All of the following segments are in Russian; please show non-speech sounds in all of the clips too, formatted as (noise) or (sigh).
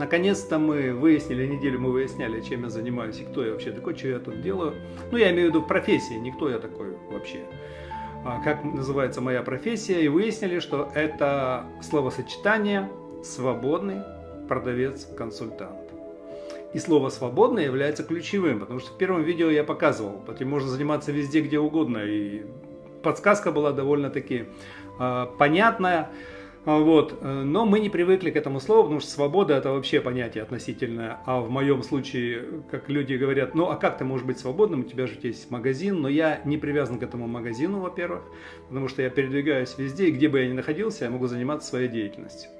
Наконец-то мы выяснили, неделю мы выясняли, чем я занимаюсь и кто я вообще такой, что я тут делаю. Ну, я имею в виду профессии, никто я такой вообще. А, как называется моя профессия, и выяснили, что это словосочетание «свободный продавец-консультант». И слово «свободный» является ключевым, потому что в первом видео я показывал, этим можно заниматься везде, где угодно, и подсказка была довольно-таки э, понятная. А, вот. Э, но мы не привыкли к этому слову, потому что свобода это вообще понятие относительное. А в моем случае, как люди говорят, ну а как ты можешь быть свободным, у тебя же есть магазин, но я не привязан к этому магазину, во-первых, потому что я передвигаюсь везде, и где бы я ни находился, я могу заниматься своей деятельностью.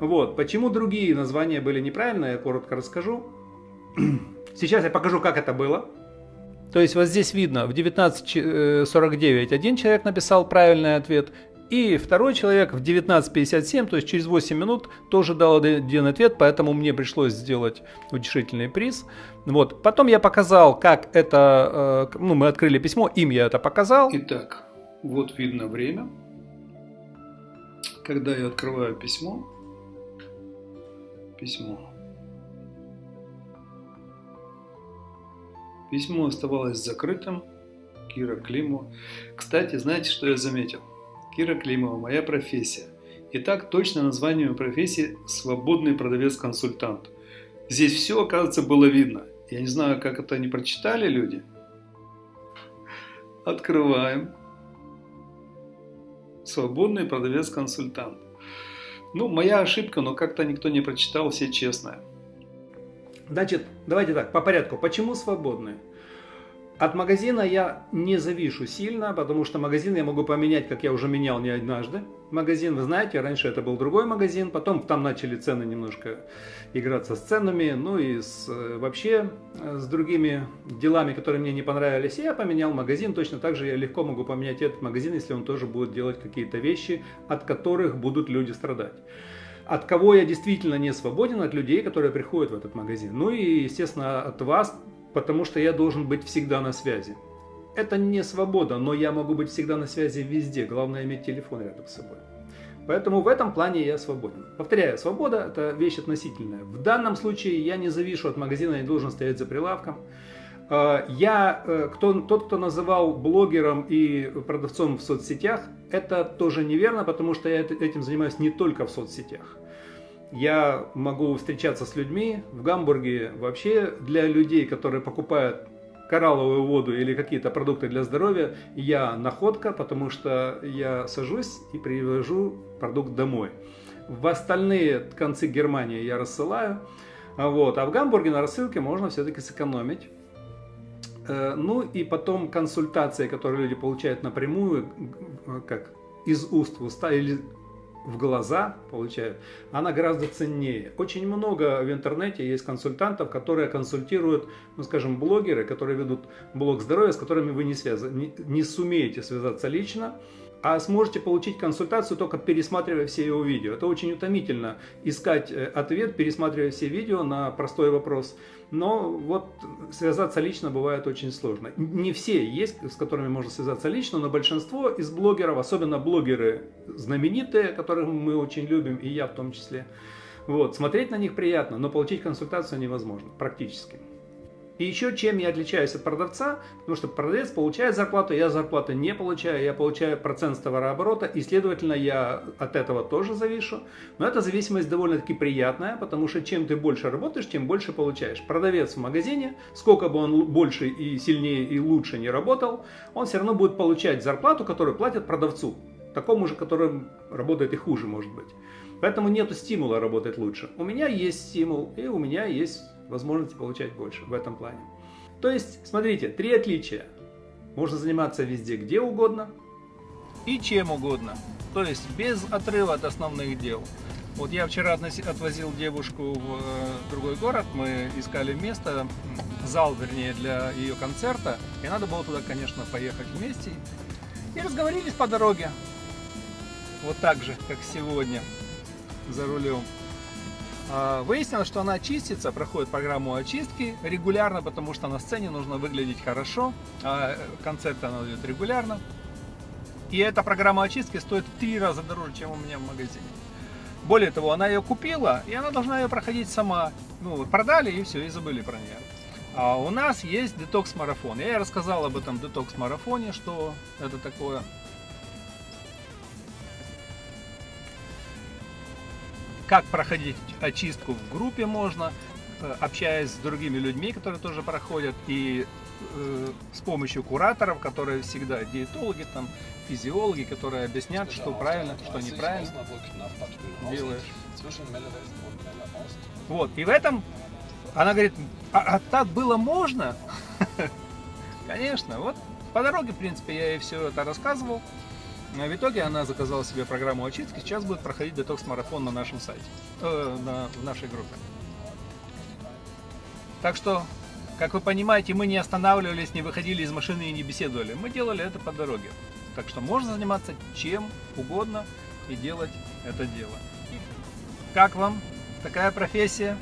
Вот. Почему другие названия были неправильные, я коротко расскажу. (clears throat) Сейчас я покажу, как это было. То есть вот здесь видно, в 19.49 э, один человек написал правильный ответ, и второй человек в 19.57, то есть через 8 минут, тоже дал один ответ, поэтому мне пришлось сделать утешительный приз. Вот. Потом я показал, как это, э, ну, мы открыли письмо, им я это показал. Итак, вот видно время, когда я открываю письмо. Письмо. Письмо оставалось закрытым. Кира Климова. Кстати, знаете, что я заметил? Кира Климова, моя профессия. Итак, точно название профессии – свободный продавец-консультант. Здесь все, оказывается, было видно. Я не знаю, как это не прочитали люди. Открываем. Свободный продавец-консультант. Ну, моя ошибка, но как-то никто не прочитал, все честные. Значит, давайте так, по порядку. Почему свободный? От магазина я не завишу сильно, потому что магазин я могу поменять, как я уже менял не однажды. Магазин, вы знаете, раньше это был другой магазин, потом там начали цены немножко играться с ценами, ну и с, э, вообще э, с другими делами, которые мне не понравились. Я поменял магазин, точно так же я легко могу поменять этот магазин, если он тоже будет делать какие-то вещи, от которых будут люди страдать. От кого я действительно не свободен? От людей, которые приходят в этот магазин. Ну и, естественно, от вас, потому что я должен быть всегда на связи. Это не свобода, но я могу быть всегда на связи везде. Главное иметь телефон рядом с собой. Поэтому в этом плане я свободен. Повторяю, свобода – это вещь относительная. В данном случае я не завишу от магазина, я не должен стоять за прилавком. А, я, э, кто, тот, кто называл блогером и продавцом в соцсетях, это тоже неверно, потому что я этим занимаюсь не только в соцсетях я могу встречаться с людьми в Гамбурге вообще для людей, которые покупают коралловую воду или какие-то продукты для здоровья, я находка, потому что я сажусь и привожу продукт домой. В остальные концы Германии я рассылаю, вот, а в Гамбурге на рассылке можно все-таки сэкономить. Э, ну и потом консультации, которые люди получают напрямую, как из уст в уста или в глаза получают, она гораздо ценнее. Очень много в интернете есть консультантов, которые консультируют, ну скажем, блогеры, которые ведут блог здоровья, с которыми вы не, связ... не, не сумеете связаться лично, а сможете получить консультацию только пересматривая все его видео. Это очень утомительно искать э, ответ, пересматривая все видео на простой вопрос. Но вот связаться лично бывает очень сложно. Не все есть, с которыми можно связаться лично, но большинство из блогеров, особенно блогеры знаменитые, которых мы очень любим, и я в том числе, вот, смотреть на них приятно, но получить консультацию невозможно, практически. И еще чем я отличаюсь от продавца, потому что продавец получает зарплату, я зарплату не получаю, я получаю процент с товарооборота, и следовательно я от этого тоже завишу. Но эта зависимость довольно-таки приятная, потому что чем ты больше работаешь, тем больше получаешь. Продавец в магазине, сколько бы он больше и сильнее и лучше не работал, он все равно будет получать зарплату, которую платят продавцу, такому же, который работает и хуже может быть. Поэтому нет стимула работать лучше. У меня есть стимул, и у меня есть возможности получать больше в этом плане. То есть, смотрите, три отличия. Можно заниматься везде, где угодно и чем угодно. То есть, без отрыва от основных дел. Вот я вчера отвозил девушку в э, другой город, мы искали место, зал, вернее, для ее концерта, и надо было туда, конечно, поехать вместе. И разговорились по дороге, вот так же, как сегодня, за рулем. А, выяснилось, что она чистится, проходит программу очистки регулярно, потому что на сцене нужно выглядеть хорошо, а концерты она дает регулярно. И эта программа очистки стоит в три раза дороже, чем у меня в магазине. Более того, она ее купила, и она должна ее проходить сама. Ну, продали и все, и забыли про нее. А у нас есть детокс-марафон. Я рассказал об этом детокс-марафоне, что это такое. Как проходить очистку в группе можно, э, общаясь с другими людьми, которые тоже проходят, и э, с помощью кураторов, которые всегда диетологи, там, физиологи, которые объяснят, что правильно, что неправильно делаешь. Вот, и в этом она говорит, а, а так было можно? (laughs) Конечно, вот по дороге, в принципе, я ей все это рассказывал. В итоге она заказала себе программу очистки, сейчас будет проходить детокс-марафон на нашем сайте, э, на, в нашей группе. Так что, как вы понимаете, мы не останавливались, не выходили из машины и не беседовали. Мы делали это по дороге. Так что можно заниматься чем угодно и делать это дело. Как вам такая профессия?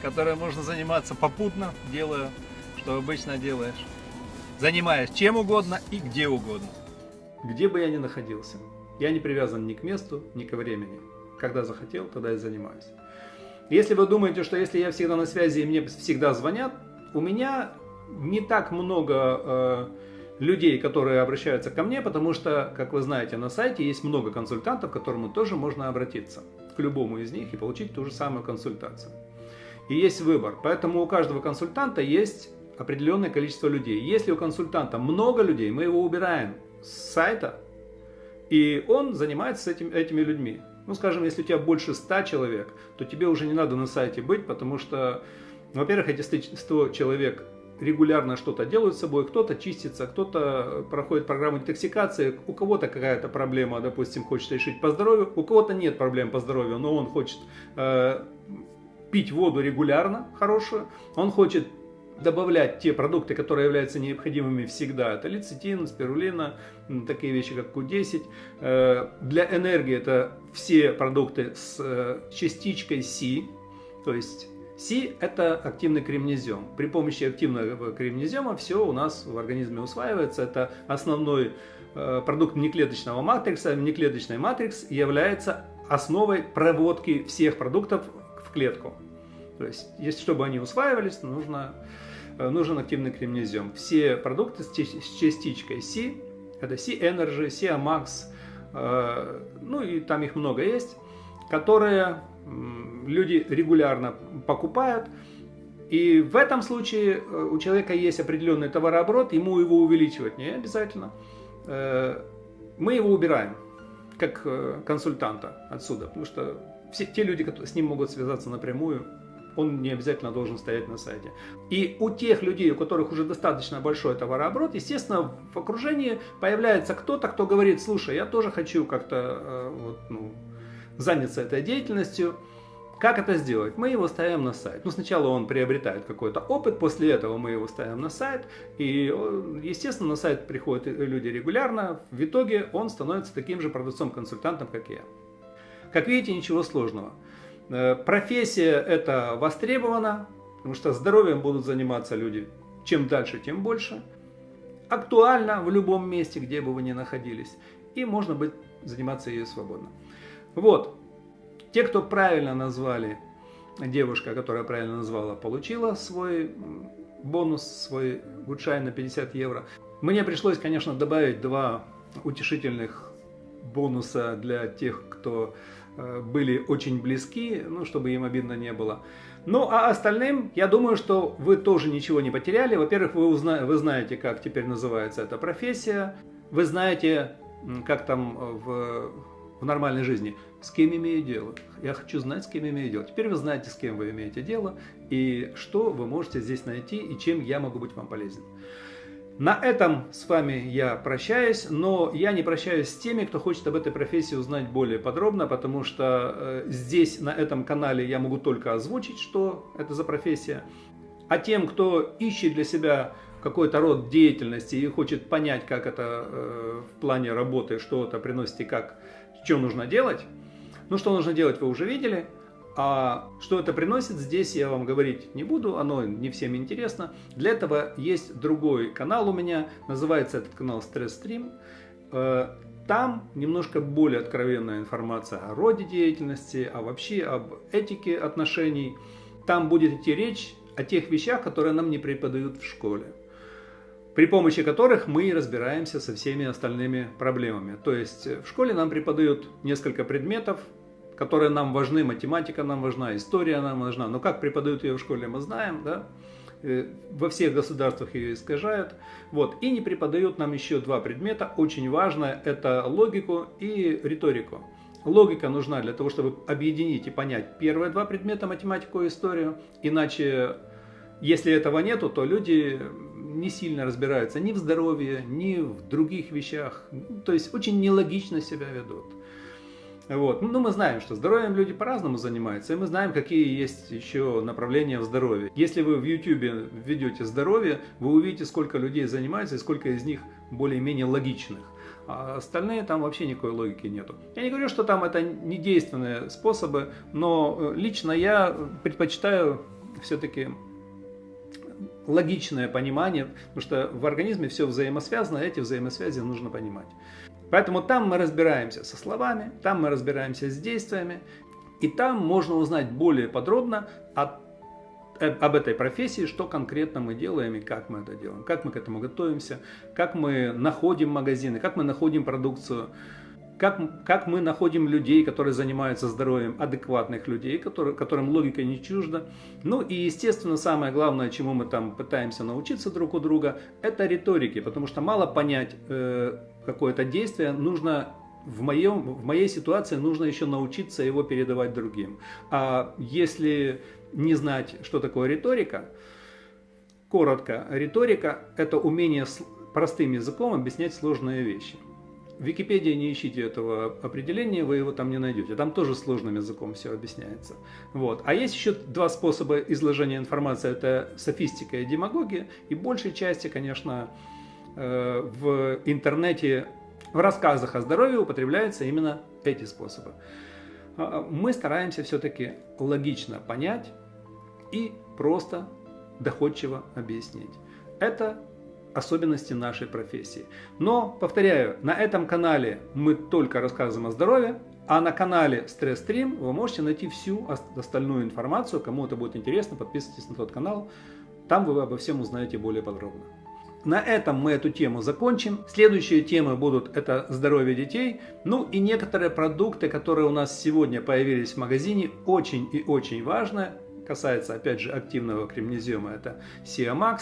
которой можно заниматься попутно, делая, что обычно делаешь. Занимаясь чем угодно и где угодно. Где бы я ни находился, я не привязан ни к месту, ни к времени. Когда захотел, тогда и занимаюсь. Если вы думаете, что если я всегда на связи и мне всегда звонят, у меня не так много э, людей, которые обращаются ко мне, потому что, как вы знаете, на сайте есть много консультантов, к которым тоже можно обратиться, к любому из них и получить ту же самую консультацию и есть выбор. Поэтому у каждого консультанта есть определенное количество людей. Если у консультанта много людей, мы его убираем с сайта, и он занимается этим, этими людьми. Ну, скажем, если у тебя больше 100 человек, то тебе уже не надо на сайте быть, потому что, во-первых, эти 100 человек регулярно что-то делают с собой, кто-то чистится, кто-то проходит программу детоксикации, у кого-то какая-то проблема, допустим, хочет решить по здоровью, у кого-то нет проблем по здоровью, но он хочет э, пить воду регулярно, хорошую, он хочет добавлять те продукты, которые являются необходимыми всегда. Это лецитин, спирулина, такие вещи, как Q10. Э, для энергии это все продукты с э, частичкой Си, то есть Си – это активный кремнезем. При помощи активного кремнезема все у нас в организме усваивается. Это основной э, продукт внеклеточного матрикса. Внеклеточный матрикс является основой проводки всех продуктов в клетку. То есть, если чтобы они усваивались, нужно, нужен активный кремнезем. Все продукты с частичкой C, это C-Energy, C-Amax, э, ну и там их много есть, которые люди регулярно покупают. И в этом случае э, у человека есть определенный товарооборот, ему его увеличивать не обязательно. Мы его убираем как консультанта отсюда, потому что все те люди, которые с ним могут связаться напрямую, он не обязательно должен стоять на сайте. И у тех людей, у которых уже достаточно большой товарооборот, естественно, в окружении появляется кто-то, кто говорит, слушай, я тоже хочу как-то э, вот, ну, заняться этой деятельностью. Как это сделать? Мы его ставим на сайт. Ну, сначала он приобретает какой-то опыт, после этого мы его ставим на сайт. И, естественно, на сайт приходят люди регулярно. В итоге он становится таким же продавцом-консультантом, как я. Как видите, ничего сложного. Э, профессия это востребована, потому что здоровьем будут заниматься люди чем дальше, тем больше. Актуально в любом месте, где бы вы ни находились. И можно быть, заниматься ее свободно. Вот. Те, кто правильно назвали, девушка, которая правильно назвала, получила свой бонус, свой гудшайн на 50 евро. Мне пришлось, конечно, добавить два утешительных бонуса для тех, кто были очень близки, ну, чтобы им обидно не было. Ну, а остальным, я думаю, что вы тоже ничего не потеряли. Во-первых, вы, узна... вы знаете, как теперь называется эта профессия. Вы знаете, как там в, в нормальной жизни, с кем имею дело. Я хочу знать, с кем имею дело. Теперь вы знаете, с кем вы имеете дело, и что вы можете здесь найти, и чем я могу быть вам полезен. На этом с вами я прощаюсь, но я не прощаюсь с теми, кто хочет об этой профессии узнать более подробно, потому что э, здесь, на этом канале, я могу только озвучить, что это за профессия. А тем, кто ищет для себя какой-то род деятельности и хочет понять, как это э, в плане работы, что это приносит и как, что нужно делать, ну, что нужно делать, вы уже видели – а что это приносит, здесь я вам говорить не буду, оно не всем интересно. Для этого есть другой канал у меня, называется этот канал Stress Stream. Э, там немножко более откровенная информация о роде деятельности, а вообще об этике отношений. Там будет идти речь о тех вещах, которые нам не преподают в школе при помощи которых мы разбираемся со всеми остальными проблемами. То есть в школе нам преподают несколько предметов, которые нам важны, математика нам важна, история нам важна. Но как преподают ее в школе, мы знаем, да? Э, во всех государствах ее искажают. Вот. И не преподают нам еще два предмета, очень важное, это логику и риторику. Логика нужна для того, чтобы объединить и понять первые два предмета, математику и историю. Иначе, если этого нету, то люди не сильно разбираются ни в здоровье, ни в других вещах. То есть очень нелогично себя ведут. Вот. Ну, мы знаем, что здоровьем люди по-разному занимаются, и мы знаем, какие есть еще направления в здоровье. Если вы в YouTube введете здоровье, вы увидите, сколько людей занимаются и сколько из них более-менее логичных. А остальные там вообще никакой логики нету. Я не говорю, что там это не действенные способы, но э, лично я предпочитаю все-таки логичное понимание, потому что в организме все взаимосвязано, а эти взаимосвязи нужно понимать. Поэтому там мы разбираемся со словами, там мы разбираемся с действиями, и там можно узнать более подробно о, э, об этой профессии, что конкретно мы делаем и как мы это делаем, как мы к этому готовимся, как мы находим магазины, как мы находим продукцию, как, как мы находим людей, которые занимаются здоровьем, адекватных людей, которые, которым логика не чужда. Ну и, естественно, самое главное, чему мы там пытаемся научиться друг у друга, это риторики, потому что мало понять э, какое-то действие, нужно в, моем, в моей ситуации нужно еще научиться его передавать другим. А если не знать, что такое риторика, коротко, риторика – это умение простым языком объяснять сложные вещи. В Википедии не ищите этого определения, вы его там не найдете. Там тоже сложным языком все объясняется. Вот. А есть еще два способа изложения информации. Это софистика и демагогия. И большей части, конечно, э, в интернете, в рассказах о здоровье употребляются именно эти способы. А, мы стараемся все-таки логично понять и просто доходчиво объяснить. Это особенности нашей профессии. Но, повторяю, на этом канале мы только рассказываем о здоровье, а на канале Stress Stream вы можете найти всю остальную информацию. Кому это будет интересно, подписывайтесь на тот канал. Там вы обо всем узнаете более подробно. На этом мы эту тему закончим. Следующие темы будут это здоровье детей. Ну и некоторые продукты, которые у нас сегодня появились в магазине, очень и очень важно. Касается опять же активного кремнезиума, это Siamax.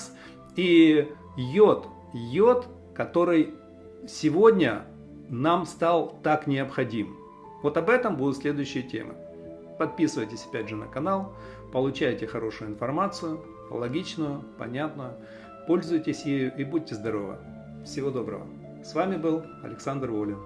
И йод, йод, который сегодня нам стал так необходим. Вот об этом будут следующие темы. Подписывайтесь опять же на канал, получайте хорошую информацию, логичную, понятную. Пользуйтесь ею и будьте здоровы. Всего доброго. С вами был Александр Волин.